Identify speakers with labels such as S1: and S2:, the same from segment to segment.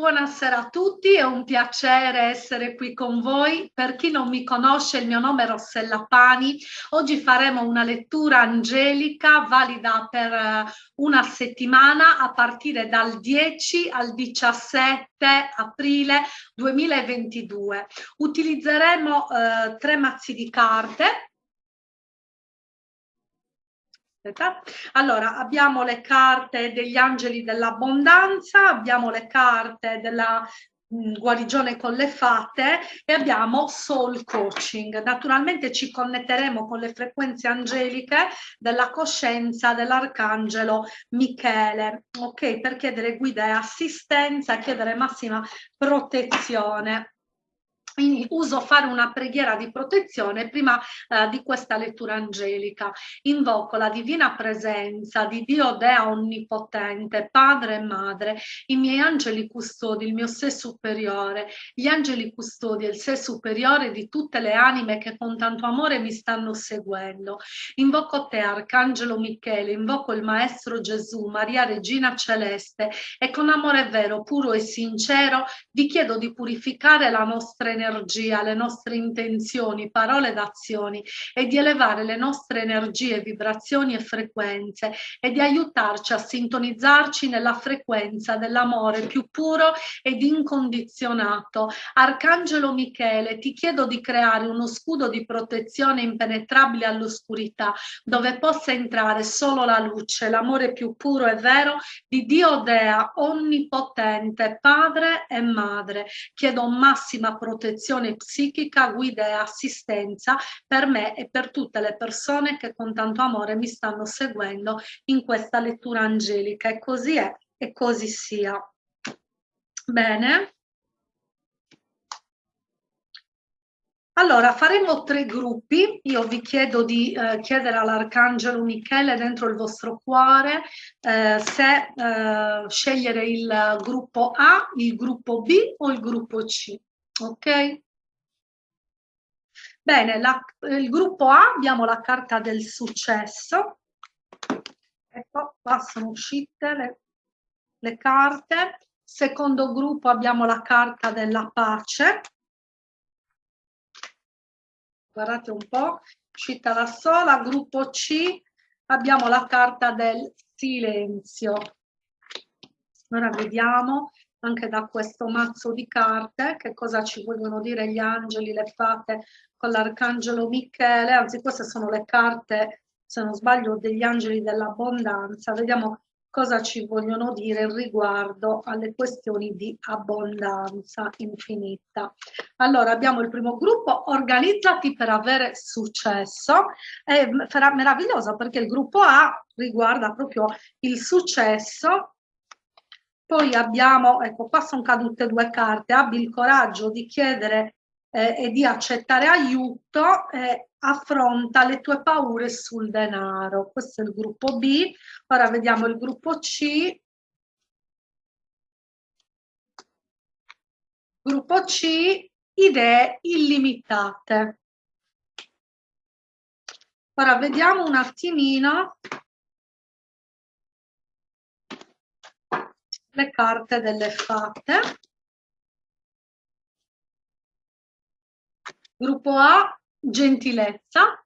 S1: Buonasera a tutti, è un piacere essere qui con voi. Per chi non mi conosce, il mio nome è Rossella Pani. Oggi faremo una lettura angelica valida per eh, una settimana a partire dal 10 al 17 aprile 2022. Utilizzeremo eh, tre mazzi di carte allora, abbiamo le carte degli angeli dell'abbondanza, abbiamo le carte della mm, guarigione con le fate e abbiamo soul coaching. Naturalmente ci connetteremo con le frequenze angeliche della coscienza dell'arcangelo Michele, ok? Per chiedere guida e assistenza, chiedere massima protezione quindi uso fare una preghiera di protezione prima eh, di questa lettura angelica. Invoco la divina presenza di Dio Dea Onnipotente, Padre e Madre, i miei angeli custodi, il mio sé superiore, gli angeli custodi e il sé superiore di tutte le anime che con tanto amore mi stanno seguendo. Invoco te, Arcangelo Michele, invoco il Maestro Gesù, Maria Regina Celeste e con amore vero, puro e sincero vi chiedo di purificare la nostra energia energia, le nostre intenzioni, parole ed azioni e di elevare le nostre energie, vibrazioni e frequenze e di aiutarci a sintonizzarci nella frequenza dell'amore più puro ed incondizionato. Arcangelo Michele, ti chiedo di creare uno scudo di protezione impenetrabile all'oscurità, dove possa entrare solo la luce, l'amore più puro e vero di Dio Dea, onnipotente, Padre e Madre. Chiedo massima protezione protezione psichica, guida e assistenza per me e per tutte le persone che con tanto amore mi stanno seguendo in questa lettura angelica. E così è e così sia. Bene. Allora, faremo tre gruppi. Io vi chiedo di eh, chiedere all'Arcangelo Michele dentro il vostro cuore eh, se eh, scegliere il gruppo A, il gruppo B o il gruppo C ok? Bene, la, il gruppo A abbiamo la carta del successo. Ecco, qua sono uscite le, le carte. Secondo gruppo abbiamo la carta della pace. Guardate un po', uscita la sola. Gruppo C abbiamo la carta del silenzio. Ora vediamo anche da questo mazzo di carte, che cosa ci vogliono dire gli angeli, le fate con l'arcangelo Michele, anzi queste sono le carte, se non sbaglio, degli angeli dell'abbondanza, vediamo cosa ci vogliono dire riguardo alle questioni di abbondanza infinita. Allora abbiamo il primo gruppo, organizzati per avere successo, è meraviglioso perché il gruppo A riguarda proprio il successo poi abbiamo, ecco qua sono cadute due carte, abbi il coraggio di chiedere eh, e di accettare aiuto, eh, affronta le tue paure sul denaro. Questo è il gruppo B. Ora vediamo il gruppo C. Gruppo C, idee illimitate. Ora vediamo un attimino le carte delle fate. Gruppo A, gentilezza.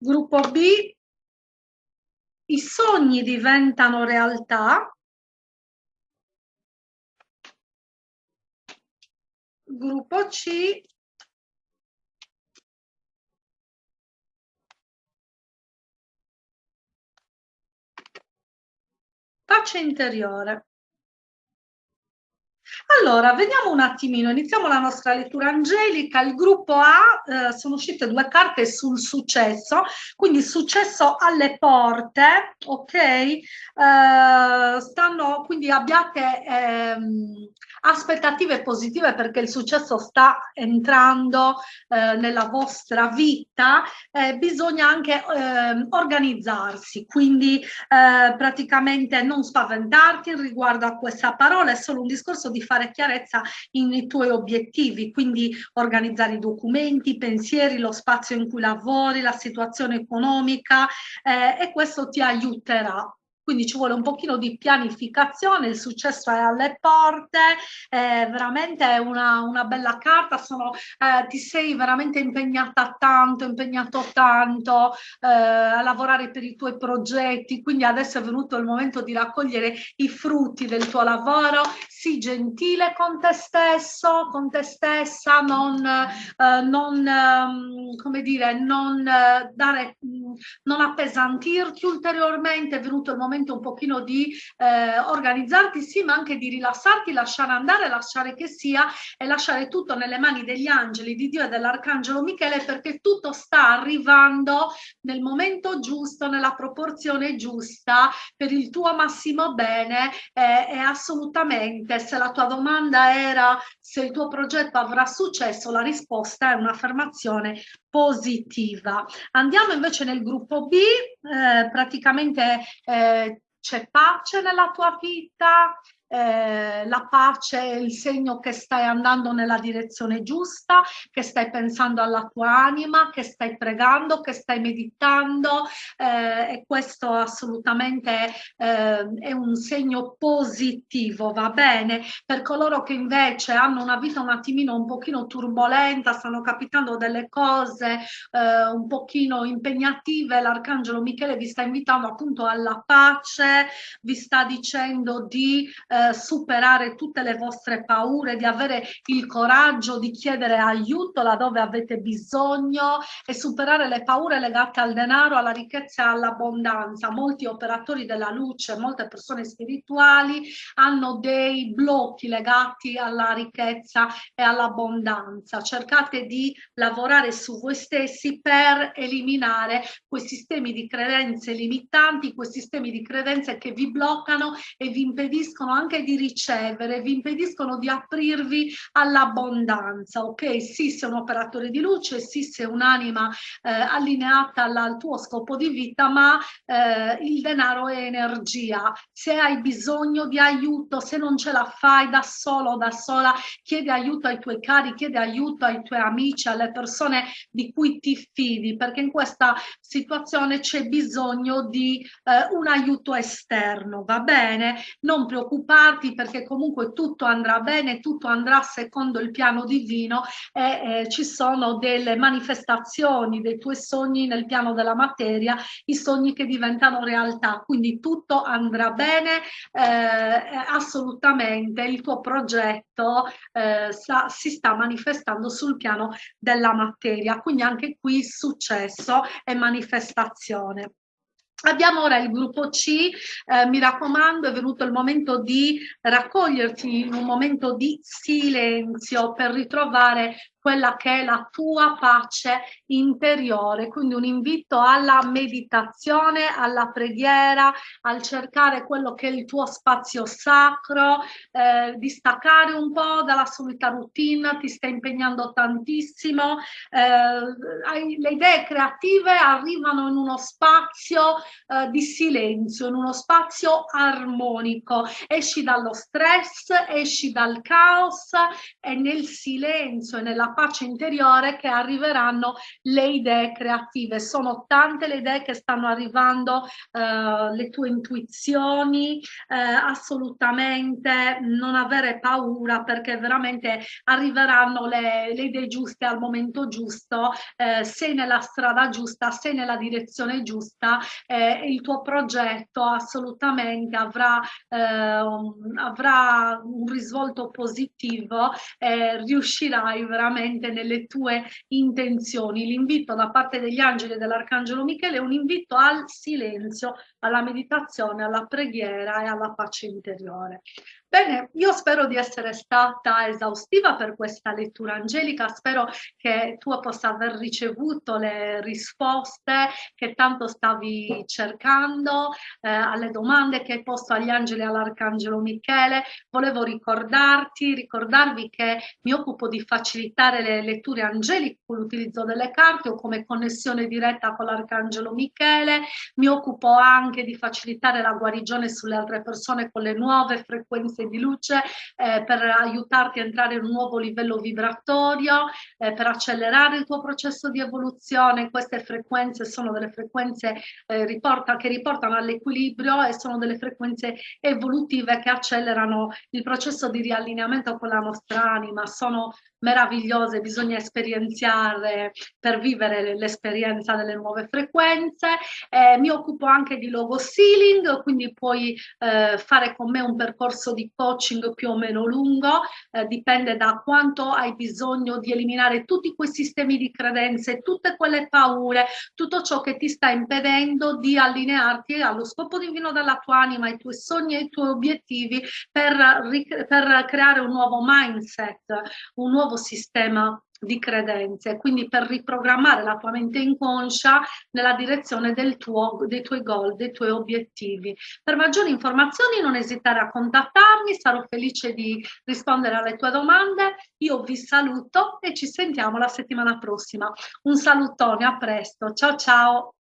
S1: Gruppo B, i sogni diventano realtà. Gruppo C, pace interiore. Allora, vediamo un attimino, iniziamo la nostra lettura angelica. Il gruppo A, eh, sono uscite due carte sul successo, quindi successo alle porte, ok? Eh, stanno, quindi abbiate, ehm, aspettative positive perché il successo sta entrando eh, nella vostra vita, eh, bisogna anche eh, organizzarsi, quindi eh, praticamente non spaventarti riguardo a questa parola, è solo un discorso di fare chiarezza nei tuoi obiettivi, quindi organizzare i documenti, i pensieri, lo spazio in cui lavori, la situazione economica eh, e questo ti aiuterà quindi ci vuole un pochino di pianificazione, il successo è alle porte, è veramente una, una bella carta, sono, eh, ti sei veramente impegnata tanto, impegnato tanto eh, a lavorare per i tuoi progetti, quindi adesso è venuto il momento di raccogliere i frutti del tuo lavoro, sii gentile con te stesso, con te stessa, non, eh, non ehm, come dire, non, eh, dare, non appesantirti. Ulteriormente, è venuto il momento un pochino di eh, organizzarti, sì, ma anche di rilassarti, lasciare andare, lasciare che sia e lasciare tutto nelle mani degli angeli, di Dio e dell'Arcangelo Michele perché tutto sta arrivando nel momento giusto, nella proporzione giusta, per il tuo massimo bene. Eh, e assolutamente se la tua domanda era se il tuo progetto avrà successo, la risposta è un'affermazione positiva. Andiamo invece nel gruppo B, eh, praticamente eh, c'è pace nella tua vita, eh, la pace è il segno che stai andando nella direzione giusta, che stai pensando alla tua anima, che stai pregando, che stai meditando eh, e questo assolutamente eh, è un segno positivo, va bene? Per coloro che invece hanno una vita un attimino un pochino turbolenta, stanno capitando delle cose eh, un pochino impegnative, l'Arcangelo Michele vi sta invitando appunto alla pace, vi sta dicendo di eh, eh, superare tutte le vostre paure, di avere il coraggio di chiedere aiuto laddove avete bisogno e superare le paure legate al denaro, alla ricchezza e all'abbondanza. Molti operatori della luce, molte persone spirituali hanno dei blocchi legati alla ricchezza e all'abbondanza. Cercate di lavorare su voi stessi per eliminare quei sistemi di credenze limitanti, quei sistemi di credenze che vi bloccano e vi impediscono anche anche di ricevere, vi impediscono di aprirvi all'abbondanza, ok? Sì, sei un operatore di luce, sì, sei un'anima eh, allineata alla, al tuo scopo di vita, ma eh, il denaro è energia. Se hai bisogno di aiuto, se non ce la fai da solo o da sola, chiedi aiuto ai tuoi cari, chiedi aiuto ai tuoi amici, alle persone di cui ti fidi, perché in questa situazione c'è bisogno di eh, un aiuto esterno, va bene? Non preoccupare preoccuparti perché comunque tutto andrà bene, tutto andrà secondo il piano divino e eh, ci sono delle manifestazioni dei tuoi sogni nel piano della materia, i sogni che diventano realtà, quindi tutto andrà bene eh, assolutamente, il tuo progetto eh, sa, si sta manifestando sul piano della materia, quindi anche qui successo e manifestazione. Abbiamo ora il gruppo C, eh, mi raccomando è venuto il momento di raccoglierti in un momento di silenzio per ritrovare quella che è la tua pace interiore, quindi un invito alla meditazione, alla preghiera, al cercare quello che è il tuo spazio sacro, eh, di staccare un po' dalla solita routine, ti stai impegnando tantissimo, eh, le idee creative arrivano in uno spazio eh, di silenzio, in uno spazio armonico, esci dallo stress, esci dal caos e nel silenzio e nella pace interiore che arriveranno le idee creative. Sono tante le idee che stanno arrivando, eh, le tue intuizioni, eh, assolutamente non avere paura perché veramente arriveranno le, le idee giuste al momento giusto, eh, sei nella strada giusta, sei nella direzione giusta, eh, il tuo progetto assolutamente avrà, ehm, avrà un risvolto positivo, riuscirai veramente veramente nelle tue intenzioni. L'invito da parte degli angeli e dell'arcangelo Michele è un invito al silenzio, alla meditazione, alla preghiera e alla pace interiore. Bene, io spero di essere stata esaustiva per questa lettura angelica, spero che tu possa aver ricevuto le risposte che tanto stavi cercando eh, alle domande che hai posto agli angeli e all'arcangelo Michele. Volevo ricordarti, ricordarvi che mi occupo di facilitare le letture angeliche con l'utilizzo delle carte o come connessione diretta con l'arcangelo Michele, mi occupo anche di facilitare la guarigione sulle altre persone con le nuove frequenze frequenze di luce eh, per aiutarti a entrare in un nuovo livello vibratorio, eh, per accelerare il tuo processo di evoluzione. Queste frequenze sono delle frequenze eh, riporta, che riportano all'equilibrio e sono delle frequenze evolutive che accelerano il processo di riallineamento con la nostra anima. Sono meravigliose, bisogna esperienziare per vivere l'esperienza delle nuove frequenze. Eh, mi occupo anche di logo sealing, quindi puoi eh, fare con me un percorso di coaching più o meno lungo, eh, dipende da quanto hai bisogno di eliminare tutti quei sistemi di credenze, tutte quelle paure, tutto ciò che ti sta impedendo di allinearti allo scopo divino della tua anima, ai tuoi sogni e ai tuoi obiettivi per, per creare un nuovo mindset, un nuovo nuovo sistema di credenze, quindi per riprogrammare la tua mente inconscia nella direzione tuo, dei tuoi goal, dei tuoi obiettivi. Per maggiori informazioni non esitare a contattarmi, sarò felice di rispondere alle tue domande. Io vi saluto e ci sentiamo la settimana prossima. Un salutone, a presto, ciao ciao!